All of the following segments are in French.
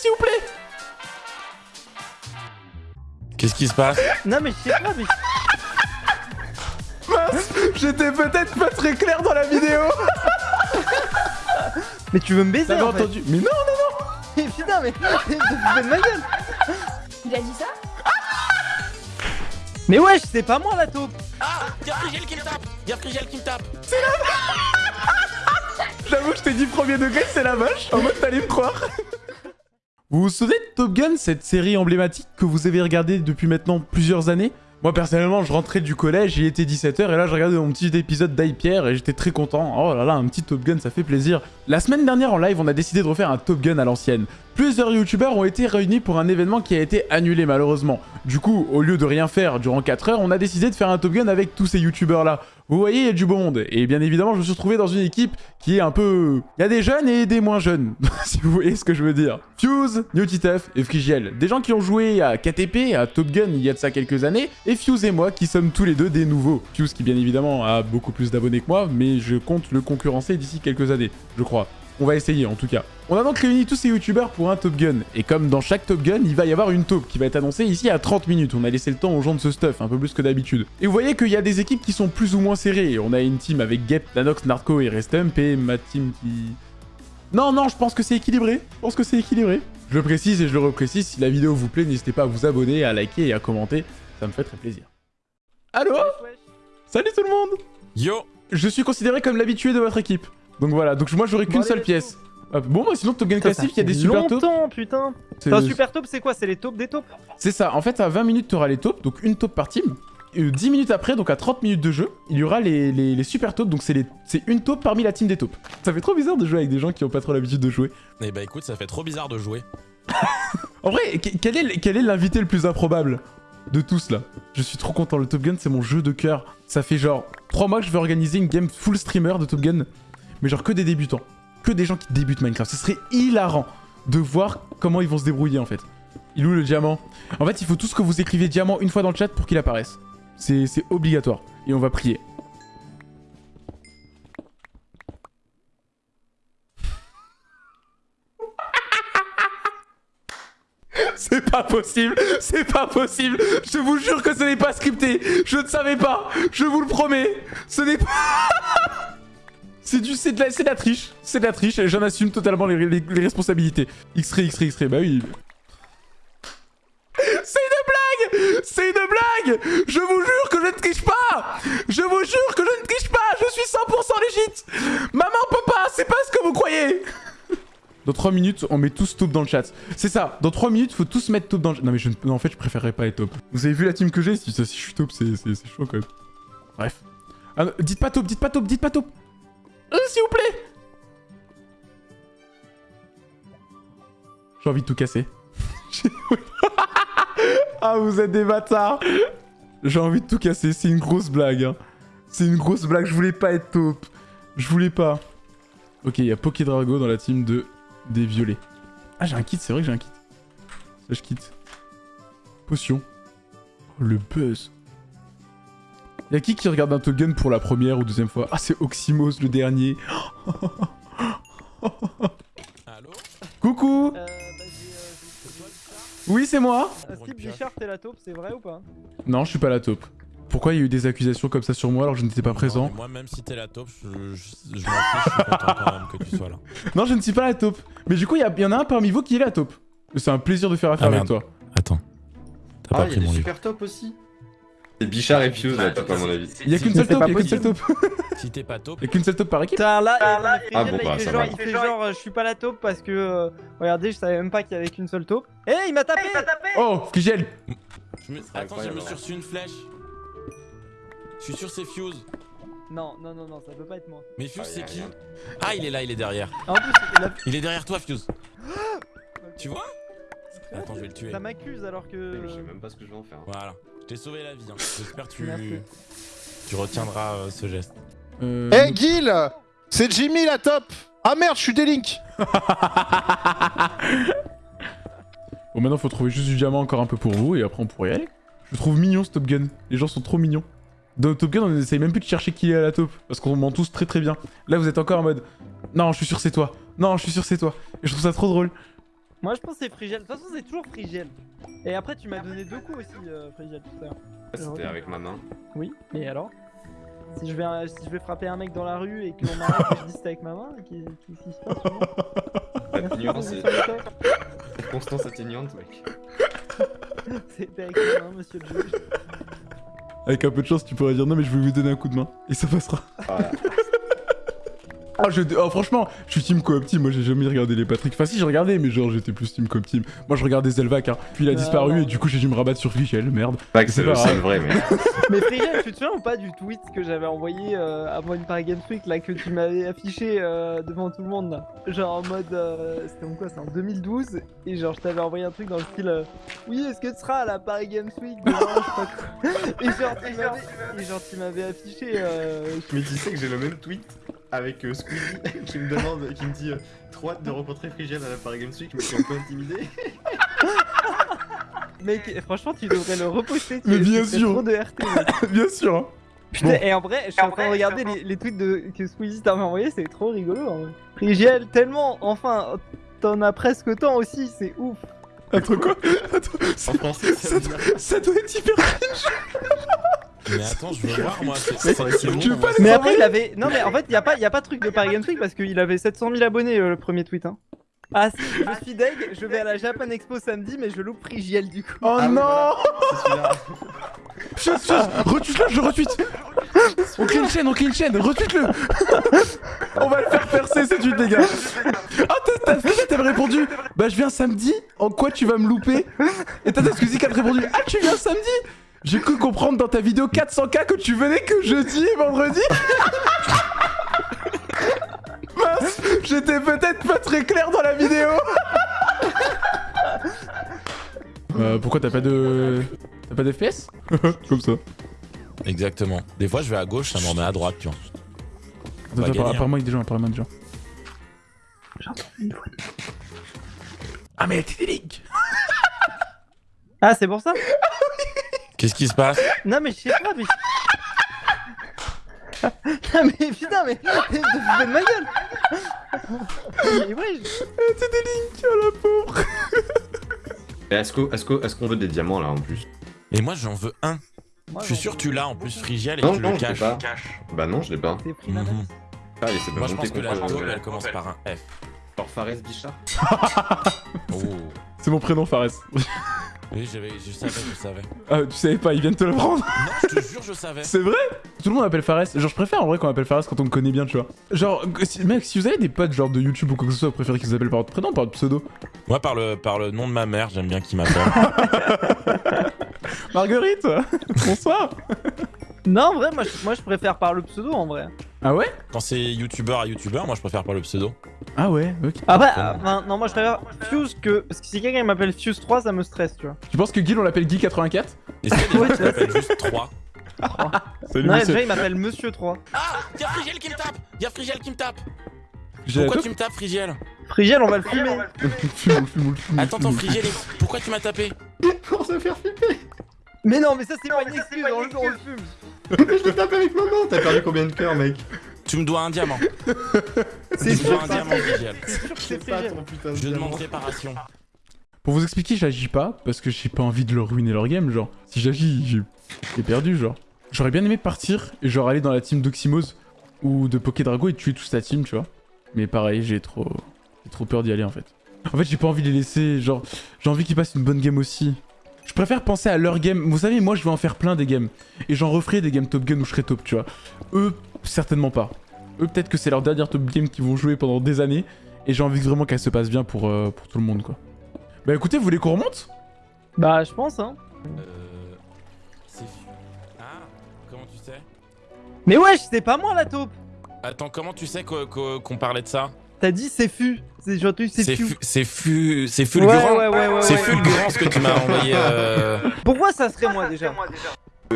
s'il vous plaît. Qu'est-ce qui se passe Non mais je sais pas, mais... Mince J'étais peut-être pas très clair dans la vidéo. Mais tu veux me baiser T'avais en fait. entendu Mais non, non, non. Mais putain, mais... de ma gueule. Il a dit ça? Mais wesh, c'est pas moi la taupe Ah Y'a Frigel qui me tape. Y'a Frigel qui me tape. J'avoue, je t'ai dit premier degré, c'est la vache. En mode, t'allais me croire. Vous vous souvenez de Top Gun, cette série emblématique que vous avez regardée depuis maintenant plusieurs années? Moi, personnellement, je rentrais du collège, il était 17h, et là, je regardais mon petit épisode d'Aipierre, et j'étais très content. Oh là là, un petit Top Gun, ça fait plaisir. La semaine dernière, en live, on a décidé de refaire un Top Gun à l'ancienne. Plusieurs youtubeurs ont été réunis pour un événement qui a été annulé, malheureusement. Du coup, au lieu de rien faire durant 4 heures, on a décidé de faire un Top Gun avec tous ces youtubeurs-là. Vous voyez, il y a du beau monde. Et bien évidemment, je me suis retrouvé dans une équipe qui est un peu... Il y a des jeunes et des moins jeunes, si vous voyez ce que je veux dire. Fuse, Newtiteuf et Frigiel. Des gens qui ont joué à KTP, à Top Gun il y a de ça quelques années. Et Fuse et moi qui sommes tous les deux des nouveaux. Fuse qui bien évidemment a beaucoup plus d'abonnés que moi, mais je compte le concurrencer d'ici quelques années, je crois. On va essayer en tout cas. On a donc réuni tous ces youtubeurs pour un Top Gun. Et comme dans chaque Top Gun, il va y avoir une taupe qui va être annoncée ici à 30 minutes. On a laissé le temps aux gens de ce stuff, un peu plus que d'habitude. Et vous voyez qu'il y a des équipes qui sont plus ou moins serrées. On a une team avec Gep, Nanox, Narco et Restump et ma team qui... Non, non, je pense que c'est équilibré. Je pense que c'est équilibré. Je le précise et je le reprécise. Si la vidéo vous plaît, n'hésitez pas à vous abonner, à liker et à commenter. Ça me fait très plaisir. Allô? Salut tout le monde Yo Je suis considéré comme l'habitué de votre équipe. Donc voilà, donc moi j'aurai qu'une Bon, seule pièce. Hop, Bon, moi sinon Top Gun classique, il y a des super taupes. longtemps, putain un super taupe, c'est quoi? C'est les taupes des taupes? C'est ça, en fait à 20 minutes tu auras les taupes, donc une taupe par team. Et 10 minutes après, donc à 30 minutes de jeu, il y aura les, les, les super taupes, donc c'est les- c'est une taupe parmi la team des taupes. Ça fait trop bizarre de jouer avec des gens qui ont pas trop l'habitude de jouer. Eh bah écoute, ça fait trop bizarre de jouer. En vrai, que- quel est, quel est l'invité le plus improbable de tous là? Je suis trop content, le Top Gun c'est mon jeu de cœur. Ça fait genre 3 mois que je vais organiser une game full streamer de Top Gun, mais genre que des débutants. Que des gens qui débutent Minecraft. Ce serait hilarant de voir comment ils vont se débrouiller en fait. Il est où le diamant? En fait, il faut tous que vous écrivez diamant une fois dans le chat pour qu'il apparaisse. C'est c'est obligatoire. Et on va prier. C'est pas possible, c'est pas possible. Je vous jure que ce n'est pas scripté. Je ne savais pas. Je vous le promets. Ce n'est pas. C'est du, c'est de la, c'est de la triche. C'est de la triche. J'en assume totalement les, les- les responsabilités. X-ray, X-ray, X-ray. Bah oui. C'est une blague C'est une blague Je vous jure que je ne triche pas Je vous jure que je ne triche pas Je suis 100% légit Maman, papa, c'est pas ce que vous croyez Dans 3 minutes, on met tous top dans le chat. C'est ça, dans 3 minutes, faut tous mettre top dans le chat. Non mais je, non, en fait, je préférerais pas être top. Vous avez vu la team que j'ai? Si, je suis top, c'est chaud quand même. Bref. Ah, non, dites pas top, dites pas top, dites pas top Euh, S'il vous plaît J'ai envie de tout casser. ah, vous êtes des bâtards J'ai envie de tout casser, c'est une grosse blague. hein. C'est une grosse blague, je voulais pas être top. Je voulais pas. Ok, il y a Pokédrago dans la team de des violets. Ah, j'ai un kit, c'est vrai que j'ai un kit. Ça, je quitte. Potion. Oh, le buzz. Y'a qui qui regarde un Top Gun pour la première ou deuxième fois? Ah, c'est Oxymos le dernier. Allô? Coucou Euh, bah. Oui, c'est moi? Steve Bichard, t'es la taupe, c'est vrai ou pas? Non, je suis pas la taupe. Pourquoi il y a eu des accusations comme ça sur moi alors que je n'étais pas Non, présent Moi, même si t'es la taupe, je, je, je m'en fiche, je suis content quand même que tu sois là. Non, je ne suis pas la taupe. Mais du coup, il y, en a un parmi vous qui est la taupe. C'est un plaisir de faire affaire Ah, avec toi. Attends. T'as Ah, pas il y a pris des mon livre. super top aussi. C'est Bichard et top à mon avis. Il y a qu'une seule taupe, il y a qu'une seule taupe. Si t'es pas taupe, Il y a qu'une seule taupe par équipe. Putain, là, là, Ah bon, bah, il, fait ça genre, va. il fait genre, euh, je suis pas la taupe parce que, euh, regardez, je savais même pas qu'il y avait qu'une seule taupe. Eh, il m'a tapé Oh, Fugel je me... Attends, j'ai incroyable, me hein. suis reçu une flèche. Je suis sûr c'est Fuse. Non, non, non, non, ça peut pas être moi. Mais Fuse Ah, y c'est a qui rien. Ah, il est là, il est derrière. En plus. Il est derrière toi, Fuse. Tu vois Attends, je vais le tuer. Ça m'accuse alors que... Je sais même pas ce que je vais en faire. Voilà. Je t'ai sauvé la vie. hein. J'espère que tu... Tu retiendras euh, ce geste. Euh... Eh Guil C'est Jimmy la top Ah merde, je suis Délink Bon, maintenant, faut trouver juste du diamant encore un peu pour vous et après, on pourrait y aller. Je le trouve mignon ce Top Gun. Les gens sont trop mignons. Dans Top Gun, on essaye même plus de chercher qui est à la taupe parce qu'on ment tous très très bien. Là, vous êtes encore en mode Non, je suis sûr c'est toi. Non, je suis sûr c'est toi. Et je trouve ça trop drôle. Moi je pense que c'est Frigel. De toute façon, c'est toujours Frigel. Et après, tu m'as donné deux coups aussi, euh, Frigel, tout à l'heure. C'était avec ma main. Oui, et alors? Si je, vais, euh, si je vais frapper un mec dans la rue et que l'on m'arrête et je dis c'était avec ma main, qu'est- qu'est-ce qui se passe? Monsieur le doc. circonstance atténuante, mec. C'était avec ma main, monsieur le juge. Avec un peu de chance, tu pourrais dire non, mais je vais vous donner un coup de main. Et ça passera. Voilà. Ah, je, oh, franchement, je suis team coop team. Moi, j'ai jamais regardé les Patrick. Enfin, si, j'ai regardé, mais genre, j'étais plus team coop team. Moi, je regardais Zelvac, hein. Puis il a Ah, disparu non. et du coup, j'ai dû me rabattre sur Fichel, merde. Pas que C'est le seul vrai, mec. Mais Frigel, tu te souviens ou pas du tweet que j'avais envoyé euh, avant une Paris Games Week là que tu m'avais affiché euh, devant tout le monde là? Genre en mode. euh, C'était en quoi C'était en 2012 et genre je t'avais envoyé un truc dans le style euh, Oui, est-ce que tu seras à la Paris Games Week demain Je sais pas quoi. Et genre tu m'avais- affiché. Euh, Mais tu sais que j'ai le même tweet avec euh, Squeezie qui me demande, qui me dit euh, trop hâte de rencontrer Frigel à la Paris Games Week, mais je suis un peu intimidé. Mec, franchement, tu devrais le reposter. tu- Mais bien sûr. trop de RT. Bien sûr, hein. Putain, Bon. Et en vrai, je suis en train de regarder les, les tweets de, que Squeezie t'avait envoyé, c'est trop rigolo. En vrai. Frigiel, tellement, enfin, t'en as presque tant aussi, c'est ouf. Attends, quoi Attends, ça, En français, ça ça doit- ça doit être hyper. Mais attends, je veux voir moi. C'est Mais après, il avait. Non, mais en fait, y a pas, y a pas de truc de Paris Games Week parce qu'il avait 700 000 abonnés euh, le premier tweet. Hein. Ah, si, je suis deg, je vais à la Japan Expo samedi, mais je loupe Frigiel du coup. Oh Ah non voilà. C'est celui-là. Chose, chose Retweet-le, je retweet On crée une chaîne, on crée une chaîne, retweet-le On va le faire percer ce tweet, les gars Ah, t'as- t'as t'as répondu Bah, je viens samedi, en quoi tu vas me louper? Et t'as qui a répondu Ah, tu viens samedi? J'ai cru comprendre dans ta vidéo 400k que tu venais que jeudi et vendredi Mince J'étais peut-être pas très clair dans la vidéo Euh, pourquoi t'as pas de... T'as pas d'FPS Comme ça. Exactement. Des fois, je vais à gauche, ça m'en met à droite, tu vois. On Attends, hein. apparemment il y a des gens, apparemment il y a des gens. Ah mais t'es des links Ah, c'est pour ça? Qu'est-ce qui se passe? Non, mais je sais pas, mais. non, mais putain, mais. fous de ma gueule Mais ouais, je- T'es des links, oh la pauvre Et Est-ce qu'on est est veut des diamants là en plus? Et moi, j'en veux un. moi, Je suis sûr que tu l'as en plus, Frigiel, et Non, tu non, le je l'ai caches. pas. Bah non, je l'ai pas. La Mhm. Ah, il s'est pas Moi, je pense que la euh, elle commence par un F. Genre Fares Bichard Oh. C'est mon prénom Fares. Oui, j'avais, je savais, je savais. Ah tu savais pas, ils viennent te le prendre Non, je te jure, je savais. C'est vrai? Tout le monde appelle Fares. Genre je préfère en vrai qu'on appelle Fares quand on me connaît bien, tu vois. Genre, si- mec, si vous avez des potes genre de YouTube ou quoi que ce soit, vous préférez qu'ils vous appellent par votre prénom ou par votre pseudo? Moi, par le, par le nom de ma mère, j'aime bien qu'il m'appelle. Marguerite Bonsoir Non, en vrai, moi je, moi je préfère par le pseudo en vrai. Ah ouais? Quand c'est youtubeur à youtubeur, moi, je préfère par le pseudo. Ah ouais, ok. Après, euh, enfin, non, moi je préfère Fuse que. Parce que si quelqu'un m'appelle Fuse 3, ça me stresse, tu vois. Tu penses que Guil on l'appelle Guy84 Est-ce qu'il y a des gens qui juste 3 Salut Non, monsieur. déjà il m'appelle Monsieur 3. Ah Y'a Frigiel qui me tape Y'a Frigiel qui me tape Pourquoi tu me tapes, Frigiel? Frigiel, on va le fumer. Fume, fume, fume, Attends, attends. Frigiel, pourquoi tu m'as tapé? Pour se faire flipper Mais non, mais ça c'est pas une excuse, on le, on le fume. Je te tape avec maman T'as perdu combien de cœurs, mec Tu me dois un diamant. C'est Tu me sûr un c'est diamant. C'est pas ton putain de Je demande réparation. Pour vous expliquer, j'agis pas parce que j'ai pas envie de leur ruiner leur game, genre. Si j'agis, j'ai- perdu, genre. J'aurais bien aimé partir et genre aller dans la team d'Oxymose ou de Pokédrago et tuer toute sa team, tu vois. Mais pareil, j'ai trop... j'ai trop peur d'y aller en fait. En fait, j'ai pas envie de les laisser, genre, j'ai envie qu'ils passent une bonne game aussi. Je préfère penser à leur game. Vous savez, moi je vais en faire plein des games. Et j'en referai des games Top Gun où je serai top, tu vois. Eux, certainement pas. Eux, peut-être que c'est leur dernière top game qu'ils vont jouer pendant des années. Et j'ai envie vraiment qu'elle se passe bien pour, euh, pour tout le monde, quoi. Bah écoutez, vous voulez qu'on remonte? Bah, je pense, hein. Euh. C'est. Ah Comment tu sais? Mais wesh, c'est pas moi la taupe. Attends, comment tu sais qu'o- qu'o- qu'on parlait de ça? T'as dit c'est fu. C'est j'ai entendu c'est C'est fu. fu- c'est fu- c'est Ouais, fulgurant. ouais, ouais, ouais. C'est ouais. fulgurant ce que tu m'as envoyé. euh, Pourquoi ça serait moi déjà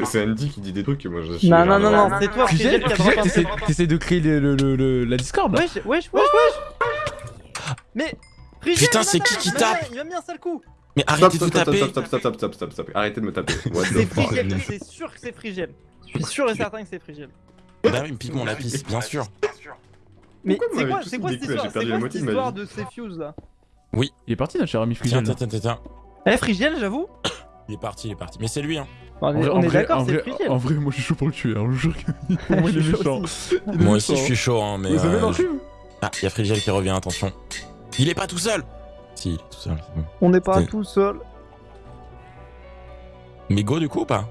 C'est Andy qui dit des trucs que moi je suis. Non, non, non, non, c'est toi, qui t'essaies- de créer le, le- le- le- la Discord là Wesh, wesh, wesh, wesh Mais Putain, c'est qui qui tape Il va me mis un sale coup Mais Stop, arrêtez de vous taper. stop, stop, stop, stop, stop, stop, stop. Arrêtez de me taper. C'est c'est sûr que c'est Frigel. Je suis sûr et certain que c'est Frigel. Bah oui, il me pique mon lapis, bien sûr. Mais c'est quoi, c'est quoi cette histoire quoi cette histoire de ces fuse là Oui. Il est parti notre cher ami Tiens, Frigel. tiens, tiens, tiens, tiens. Eh, Frigiel, j'avoue Il est parti, il est parti. Mais c'est lui, hein. On est, on d'accord, en c'est vrai- Frigiel. En vrai, moi je suis chaud pour le tuer. hein, je jure que pour moi il est méchant. Moi aussi, je suis chaud, hein, mais. Vous avez euh, l'enclume Ah, il y a Frigiel qui revient, attention. Il est pas tout seul Si, il est tout seul, c'est bon. On n'est pas tout seul. Mais go du coup ou pas?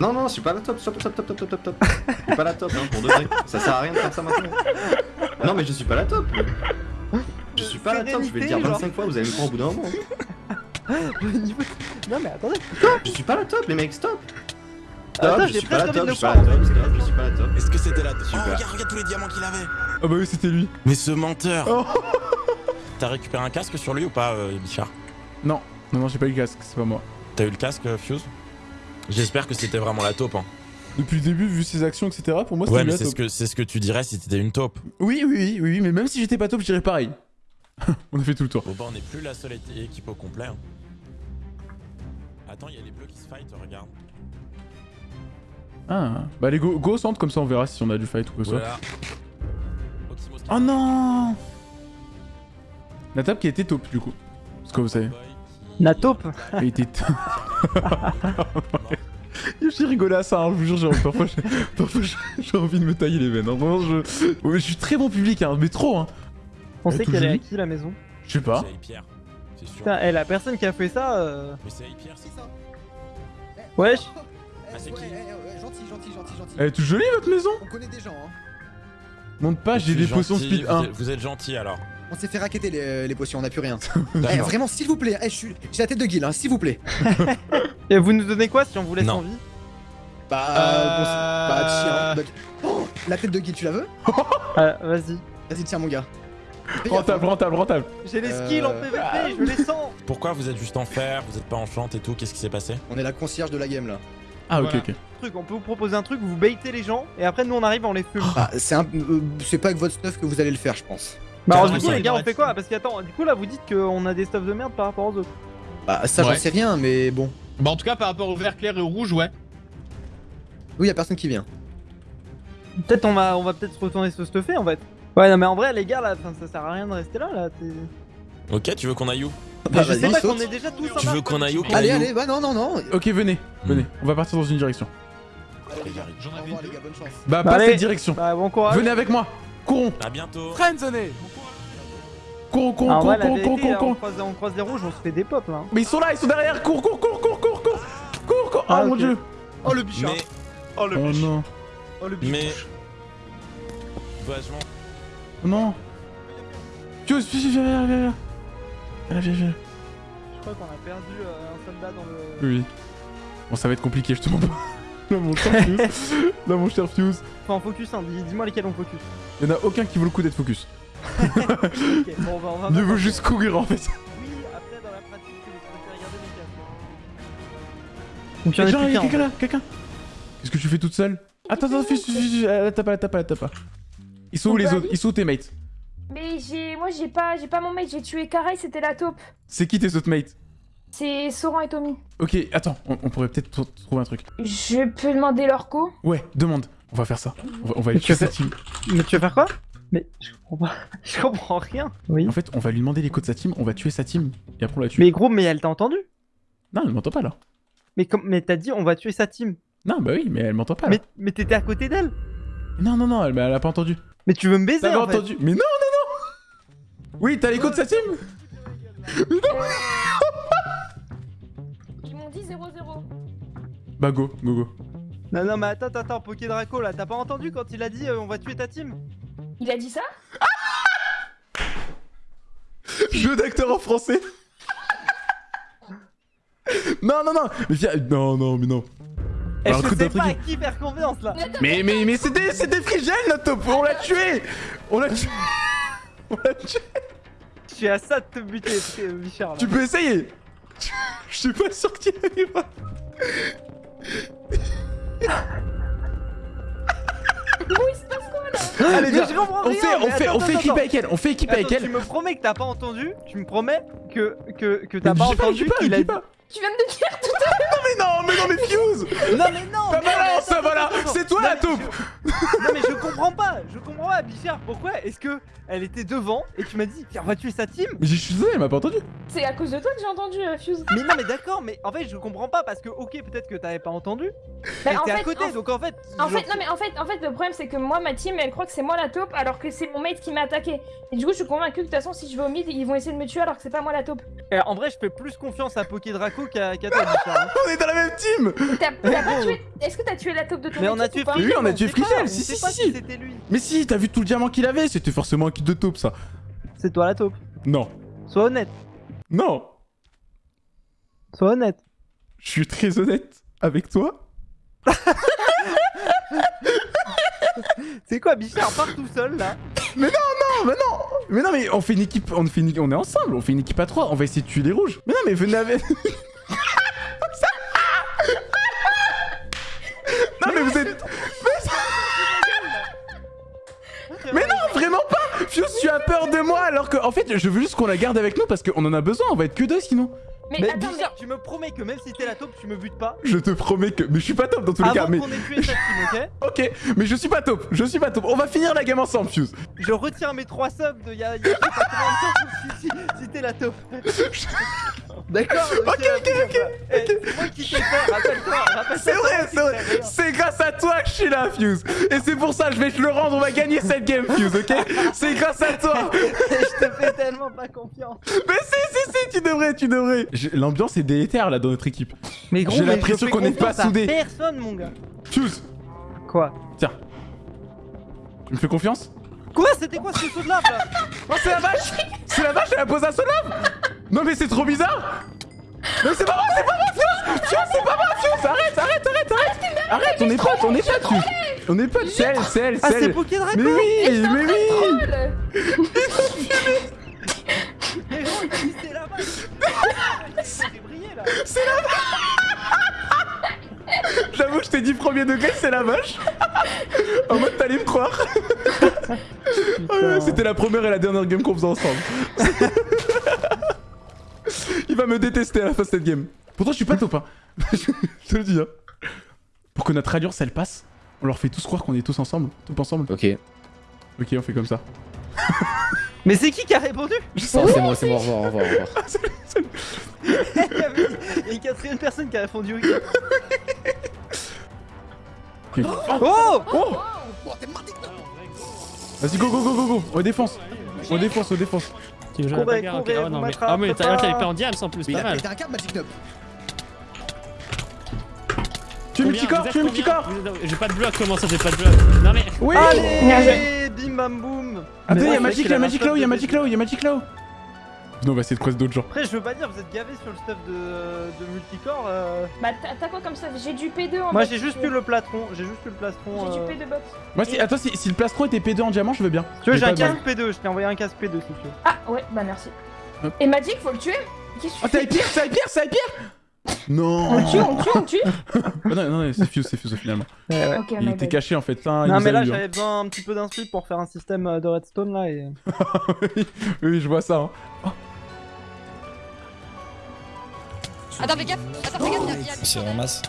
Non, non, je suis pas la top, stop, stop, stop, stop, stop, stop. Je suis pas la top, hein, pour de vrai. Ça sert à rien de faire ça maintenant. Non, mais je suis pas la top. Je suis pas la top, je vais le dire Sérénité, 25 fois, vous allez me prendre au bout d'un moment. Le niveau- Non, mais attendez. Je suis pas la top, les mecs, stop. Stop, je suis pas la top, je suis pas la top, stop, je suis pas la top. Est-ce que c'était là Oh, Super. regarde, regarde tous les diamants qu'il avait Ah bah oui, c'était lui. Mais ce menteur Oh. T'as récupéré un casque sur lui ou pas, euh, Bichard? Non, non, non, j'ai pas eu le casque, c'est pas moi. T'as eu le casque, euh, Fuse? J'espère que c'était vraiment la taupe. Hein. Depuis le début, vu ses actions, etc., pour moi c'était Ouais, mais la c'est ce, taupe. que, c'est ce que tu dirais si t'étais une taupe. Oui, oui, oui, oui, oui, mais même si j'étais pas top, je dirais pareil. On a fait tout le tour. Bon, bah, on n'est plus la seule équipe au complet. hein. Attends, il y a les bleus qui se fight, regarde. Ah, bah allez, go, go au centre, comme ça on verra si on a du fight ou quoi que ce soit. Voilà. Qui- Oh non La table qui était taupe, du coup. Parce que vous savez. La taupe Elle était... J'ai rigolé à ça, hein, je vous jure, j'ai- parfois j'ai envie de me tailler les veines. hein. Vraiment, je... Ouais, je suis très bon public, hein, mais trop, hein. On sait qu'elle est à qui la maison Je sais pas. C'est Pierre, c'est sûr. Putain, eh, la personne qui a fait ça. Euh... Mais c'est Pierre, c'est ça. Wesh Ah, c'est qui Ouais, ouais, ouais, Gentil, gentil, gentil, gentil. Elle est toute jolie, votre maison? On connaît des gens, hein. Monte pas, j'ai des potions speed vous 1. êtes- Vous êtes gentil alors. On s'est fait raqueter les, les potions, on a plus rien. Eh, vraiment, s'il vous plaît, eh, je suis... j'ai la tête de guild, hein, s'il vous plaît. Et vous nous donnez quoi si on vous laisse Non. en vie? Bah, bon, c'est- bah, tiens. bah, oh, la tête de guild, tu la veux Ah, Vas-y. Vas-y, tiens, mon gars. Rentable, rentable, rentable. J'ai les Euh, skills en PVP, je les sens Pourquoi vous êtes juste en fer, vous êtes pas en chante et tout, qu'est-ce qui s'est passé On est la concierge de la game là. Ah, ok, Voilà. ok. Truc, on peut vous proposer un truc, vous baitez les gens, et après nous on arrive, on les fume. Bah, c'est un... euh, c'est pas avec votre stuff que vous allez le faire, je pense. Bah alors du coup les gars on fait quoi? Parce qu'attends, du coup là vous dites qu'on a des stuffs de merde par rapport aux autres. Bah, ça, j'en sais rien, mais bon. Bah en tout cas par rapport au vert clair et au rouge, ouais. Oui, y a personne qui vient. Peut-être on va on va peut-être retourner se stuffer en fait. Ouais non mais en vrai les gars là, ça sert à rien de rester là là. t'es- Ok, tu veux qu'on aille où? Bah, je sais vas-y, pas qu'on est déjà tous en Tu veux qu'on aille où? Allez, allez, bah non, non, non. Ok, venez, Hmm. venez. On va partir dans une direction. J'en Au avais revoir, deux. les gars, bonne chance. Bah, Bah, pas allez. cette direction. Bah bon courage. Venez avec moi. Courons. À bientôt. Friendzone. Courons, courons, Ah, courons, vérité, courons, là, on, courons. croise, on croise des rouges, on se fait des pops là. hein. Mais ils sont là, ils sont derrière. Cours, cours, cours, cours, cours, cours. Cours, cours. Ah, Oh mon dieu. Oh le bichard Mais, Oh le Oh non. Oh le biche mais. Vachement. Oh non. Fuse, Fuse, viens, viens, viens, viens. Viens, viens, viens. Je crois qu'on a perdu euh, un soldat dans le. Oui, oui. Bon, ça va être compliqué, je te mens pas. Là, mon cher Fuse. Là, mon cher Fuse. Faut en focus, hein. dis- dis-moi lesquels on focus. Il y en a aucun qui vaut le coup d'être focus. Ok, bon, on va, on va Mieux voir. vaut juste courir en fait. Oui, après dans la pratique, regarder casques. Donc il y en a quelqu'un là, quelqu'un. Qu'est-ce que tu fais toute seule Attends, attends, elle tape pas, elle tape pas, elle tape pas. Ils sont où les autres Ils sont où tes mates Mais j'ai, moi j'ai pas, j'ai pas mon mate, j'ai tué Karai, c'était la taupe. C'est qui tes autres mates C'est Soran et Tommy. Ok, attends, on, on pourrait peut-être tr- trouver un truc. Je peux demander leur co Ouais, demande. On va faire ça. On va, on va aller Tu sa team. Mais tu vas faire quoi Mais je comprends pas. Je comprends rien. Oui. En fait, on va lui demander les codes de sa team, on va tuer sa team, et après on la tue. Mais gros, mais elle t'a entendu? Non, elle m'entend pas là. Mais comme, mais t'as dit on va tuer sa team. Non, bah oui, mais elle m'entend pas là. Mais, mais t'étais à côté d'elle? Non, non, non, elle, elle a pas entendu. Mais tu veux me baiser T'avais en fait. entendu Mais non, non, non Oui, t'as les codes de sa team Ils m'ont dit 0-0. Bah go, go, go. Non, non, mais attends, attends, attends, Poké Draco là, t'as pas entendu quand il a dit euh, on va tuer ta team? Il a dit ça? Jeu d'acteur en français Non, non, non Mais viens, non, non, mais non. Et Alors, je sais pas à qui faire confiance là. Mais, mais, mais c'était, c'était Frigel notre top On l'a tué. On l'a tué. On l'a tué. Je suis à ça de te buter, euh, Bichard là. Tu peux essayer. Je suis pas sûr qu'il arrivera. Bon, il se passe quoi là? Allez, viens On fait, on fait, attends, on fait équipe attends. avec elle On fait équipe avec elle. tu me promets que t'as pas entendu? Tu me promets que, que, que t'as pas entendu qu'il a dit... Tu viens de me dire tout Mais non, mais non, mais Fuse. Non mais non merde, balance, attends, voilà. C'est toi Non, la taupe Non mais je comprends pas, je comprends pas, Bichard, pourquoi est-ce que elle était devant et tu m'as dit on va tuer sa team Mais je suis désolé, elle m'a pas entendu C'est à cause de toi que j'ai entendu euh, Fuse. Mais non mais d'accord, mais en fait je comprends pas parce que ok peut-être que t'avais pas entendu, Bah, mais en t'es à côté en- donc en fait... En genre- fait, non mais en fait, en fait, le problème c'est que moi, ma team, elle croit que c'est moi la taupe, alors que c'est mon mate qui m'a attaqué. Et du coup, je suis convaincue que de toute façon, si je vais au mid, ils vont essayer de me tuer alors que c'est pas moi la taupe. Euh, en vrai je fais plus confiance à Poké Draco qu'à qu'à toi Bichard. hein. On est dans la même team T'as t'as pas tué Est-ce que t'as tué la taupe de ton Mais on a tué Frizzle, Oui, on a tué si, si, si, si. lui. Mais si, t'as vu tout le diamant qu'il avait C'était forcément un kit de taupe, ça C'est toi la taupe. Non. Sois honnête, Non sois honnête. Je suis très honnête avec toi. C'est quoi Bichard part tout seul là? Non, mais non Mais non, mais on fait une équipe, on fait une- on est ensemble, on fait une équipe à trois, on va essayer de tuer les rouges. Mais non, mais venez avec... peur de moi alors que, en fait, je veux juste qu'on la garde avec nous parce qu'on en a besoin, on va être que deux sinon. Mais, Mais attends, tu me promets que même si t'es la taupe tu me butes pas Je te promets que... Mais je suis pas top dans tous les cas, avant mais... qu'on ait tué team ok Ok, mais je suis pas top, je suis pas top. On va finir la game ensemble, Fuse. Je retire mes 3 subs de y'a y a si t'es la taupe. D'accord Ok, ok, ok, Eh, C'est moi qui t'ai fait, rappelle-toi. C'est vrai, c'est vrai. C'est grâce à toi que je suis là, Fuse. Et c'est pour ça, je vais te le rendre, on va gagner cette game, Fuse, ok? C'est grâce à toi. Je te fais tellement pas confiance. Mais si, si, si, tu devrais, tu devrais. L'ambiance est délétère là dans notre équipe. Mais J'ai l'impression qu'on n'est pas soudés. Personne mon gars. Fuse, Quoi? Tiens. Tu me fais confiance? Quoi? C'était quoi ce saut de lave là? Oh, c'est la vache C'est la vache, elle a posé un seul lave Non, mais c'est trop bizarre. Non, c'est pas moi, c'est pas moi, Fuse Fuse, c'est pas moi, Fuse Arrête, arrête, arrête, arrête. Arrête, on est potes, on est potes, On est potes, c'est elle, c'est elle, Ah c'est c'est elle Mais oui, mais oui. la vache C'est brillé là J'avoue, je t'ai dit premier degré, c'est la vache. En mode, t'allais me croire. C'était la première et la dernière game qu'on faisait ensemble. Me détester à la fin de cette game. Pourtant, je suis pas top, hein. je te le dis, hein. Pour que notre alliance, elle passe, on leur fait tous croire qu'on est tous ensemble, top ensemble. Ok. Ok, on fait comme ça. Mais c'est qui qui a répondu? Je sais. Oh, c'est moi, c'est moi, au revoir, au revoir, au revoir. Il y avait- il y a une quatrième personne qui a répondu oui. Ok. Oh Oh Vas-y, go, go, go, go, go On défonce On défonce, on défonce Tu veux jouer à la Courez, bagarre, ok. courez, Ah non, mais... Ah, mais t'as pas. t'avais pas en diams en plus, Mais il pas a mal. pété un câble, Magic Knob. Tu es Combien multicorps, Vous tu multicorps combien Vous êtes- J'ai pas de bloc, comment ça j'ai pas de bloc Non mais... Oui Allez Bim bam boum Attends, Mais y'a ouais, Magic, c'est y'a qu'il Magic a un Low, y'a stuff de Magic Low, y'a Magic Low Non, on va essayer de croiser d'autres gens. Après je veux pas dire vous êtes gavés sur le stuff de, de multicore euh. Bah, t'as t'as quoi comme ça J'ai du P2 en Moi j'ai juste eu le plastron, j'ai juste eu le plastron J'ai euh. du P2 box. Moi, si, attends, si, si le plastron était P2 en diamant, je veux bien. Tu veux j'ai un casque P2, je t'ai envoyé un casque P2 si tu veux Ah, ouais, bah merci. Hop. Et Magic, faut le tuer? Qu'est-ce que Oh, tu t'as fais pire, ça pire, ça pire Non On le tue, on le tue, on le tue? Ah Non, non, non, c'est Fuse, c'est Fuse finalement. Ok, Il était caché en fait, là, il Non mais là hein. j'avais besoin un petit peu d'inspi pour faire un système euh, de redstone là et... oui, oui, je vois ça. Hein. Attends, fais gaffe Attends, fais gaffe, il y a- il y a- C'est ramasse.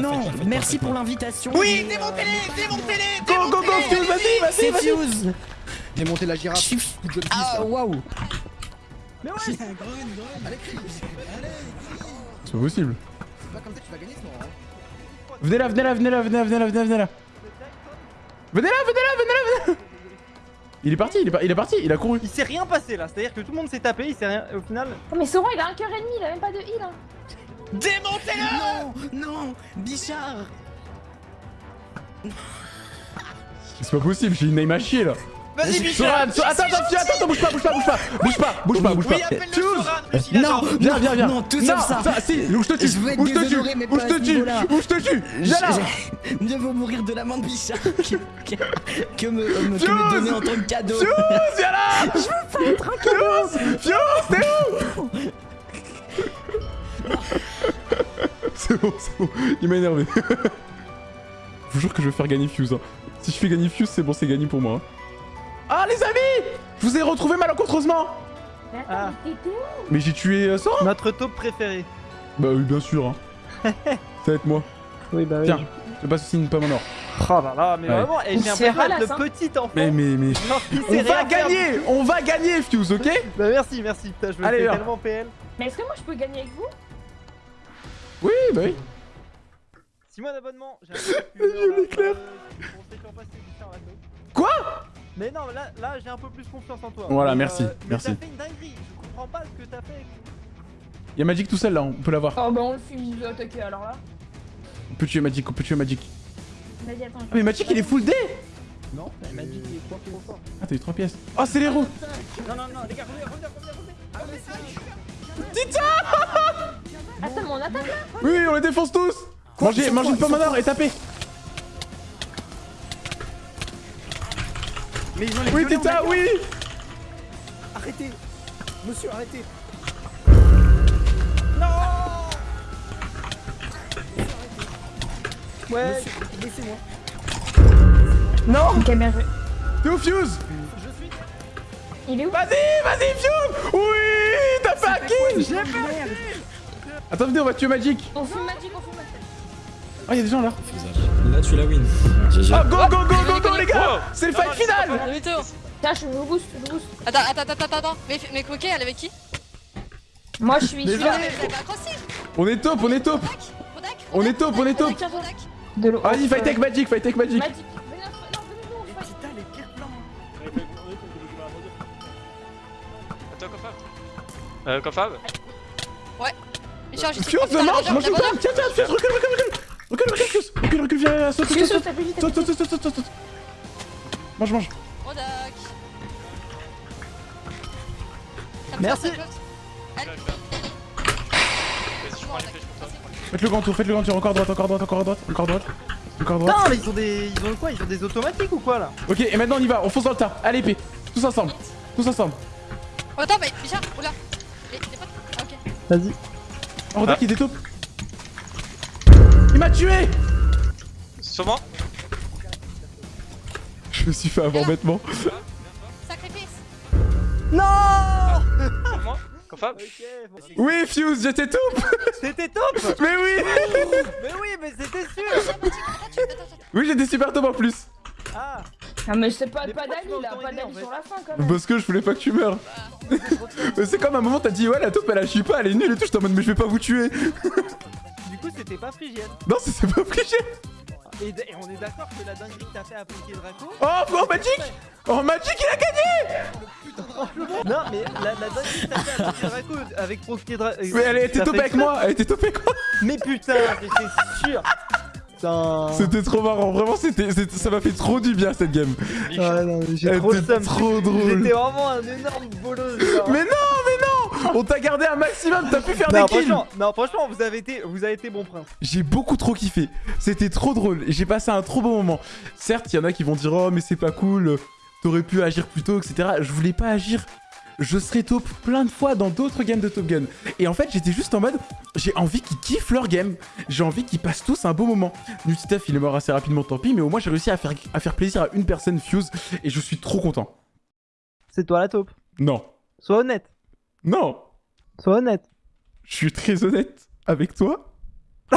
Non, merci pour l'invitation. Oui, démontez-les, démontez-les, Go, go, go, Fuse, vas-y, vas-y, vas-y Fuse. Démontez la girafe. Ah, waouh. Mais ouais, c'est un gros. Allez, possible. c'est pas comme ça que tu vas gagner ce moment. hein. Venez là, venez là, venez là, venez là, venez là, venez là, venez là. Venez là, venez là, venez là, venez là. Il est parti, il est, par- il est parti, il a couru. Il s'est rien passé là, c'est à dire que tout le monde s'est tapé, il s'est rien... au final... Oh, mais Sauron, il a un cœur et demi, il a même pas de heal. Hein. Non, non, Bichard. C'est pas possible, j'ai une name à chier là. Vas-y, Soran, attends, attends, attends, attends, bouge pas, bouge pas, bouge pas, bouge pas, bouge pas, bouge pas. Non. Viens, viens, viens. Non, tout ça. si, où je te tue, où je te tue, pas je te tue, où je te tue. Viens là. Mieux vaut mourir de la main de Bichard que, me, donner en tant que cadeau. Fuse, viens là. Je veux pas être un Fuse, t'es où? C'est bon, c'est bon, il m'a énervé. Je vous jure que je vais faire gagner Fuse. hein. Si je fais gagner Fuse, c'est bon, c'est gagné pour moi. Hein. Ah les amis Je vous ai retrouvé malencontreusement Mais attends, Ah. mais t'étais où Mais j'ai tué euh, Sora Notre taupe préféré. Bah oui, bien sûr. Hein. Ça va être moi. Oui, bah oui. Tiens, je passe aussi une pomme en or. Oh là là, mais Ouais. vraiment, et Il j'ai l'impression d'être ralasse, hein. le petit enfant. Mais, mais, mais. Genre, On sait va rien faire. gagner On va gagner, Fuse, ok? Bah merci, merci. Putain, je me Allez, fais viens. tellement PL. Mais est-ce que moi je peux gagner avec vous? Oui, bah oui. 6 mois d'abonnement, j'ai un peu plus on sait la taupe. Quoi? Mais non, là, là j'ai un peu plus confiance en toi. Voilà, Mais, merci, mais merci. T'as fait une dinguerie, je comprends pas ce que t'as fait. Y'a Magic tout seul là, on peut l'avoir. Oh bah on le fume, il veut attaquer alors là. On peut tuer Magic, on peut tuer Magic. Vas-y, attends. Ah, mais Magic il est full D Non, mais Magic il est trop trop fort. Ah, t'as eu 3 pièces. Oh, c'est les roues Non, non, non, les gars, revenez, revenez, revenez, revenez. Ah, mais c'est Attends, mais on attaque là Oui, oui, on les défonce tous Mangez, mangez une pomme en or et tapez Mais ils ont les Oui, Tita, oui. Arrêtez Monsieur, arrêtez. Ouais, Monsieur, laissez-moi. Ok, bien joué. T'es au Fuse. Il est où? Vas-y, vas-y, Fuse. Oui T'as fait un kill Attends, venez, on va tuer Magic. On fume Magic, on fume Magic. Oh, y'a des gens là. Là, tu la win. Oh, go, go, go, go, go, les gars C'est le fight final Demi-tour. Tiens, je me booste, je me booste. Attends, attends, attends, attends, attends. Mais, mais Coquet, elle est avec qui Moi je suis, Ah, crossé On est top, on est top On est top, on est top Rodak De l'eau. Vas-y, fight avec Magic, fight avec Magic Magic. Euh, Michel, je Fuse, mange, mange une pomme Tiens, tiens, Fuse, recule, recule, recule Recule, recule, Fuse Recule, recule, viens, saute, Saute, saute, saute, saute, saute, saute Mange, mange Rodak. Merci. Elle. Vas-y, je prends les flèches pour toi. Faites le grand tour, faites le grand tour, encore droite, encore droite, encore droite, encore droite, encore droite. Putain, mais ils ont des. Ils ont quoi? Ils ont des automatiques ou quoi là? Ok, et maintenant on y va, on fonce dans le tas. Allez, épée. Tous ensemble. Tous ensemble. Oh, attends, mais Michel, oula. Les, les potes? Ah, ok. Vas-y. Oh, Rodak, il détaupe. Il m'a tué Sur moi Je me suis fait avoir bêtement. Sacrifice. Non Confab bon. Oui, Fuse, j'étais top C'était top Mais oui Mais oui, mais c'était sûr. Oui, j'étais super top en plus. Ah Ah, mais c'est pas, pas d'Ali là, pas d'Ali fait sur la fin quand même. Parce que je voulais pas que tu meurs. Mais c'est comme à un moment, t'as dit, ouais, la taupe elle agit pas, elle est nulle et tout. J'étais en mode, mais je vais pas vous tuer. Du coup, c'était pas Phrygienne. Non, c'est c'est pas obligé. Et, on est d'accord que la dinguerie que t'as fait appliquer Draco. Oh, oh, Magic Oh, Magic, il a gagné Non, mais la, la dinguerie que t'as fait appliquer Draco avec Proquier Draco. Mais elle était topée avec moi, elle était topée avec moi. Mais putain, j'étais sûr Putain C'était trop marrant, vraiment, c'était, ça m'a fait trop du bien cette game. Ah non, mais trop trop drôle. J'étais vraiment un énorme bolos. mais non On t'a gardé un maximum, t'as pu faire non, des kills franchement, non, franchement, vous avez été, vous avez été bon prince. J'ai beaucoup trop kiffé. C'était trop drôle et j'ai passé un trop bon moment. Certes, il y en a qui vont dire Oh, mais c'est pas cool, t'aurais pu agir plus tôt, etc. Je voulais pas agir. Je serais top plein de fois dans d'autres games de Top Gun. Et en fait, j'étais juste en mode J'ai envie qu'ils kiffent leur game. J'ai envie qu'ils passent tous un beau moment. Nutitef, il est mort assez rapidement, tant pis, mais au moins j'ai réussi à faire, à faire plaisir à une personne, Fuse, et je suis trop content. C'est toi la taupe? Non. Sois honnête. Non. Sois honnête. Je suis très honnête avec toi.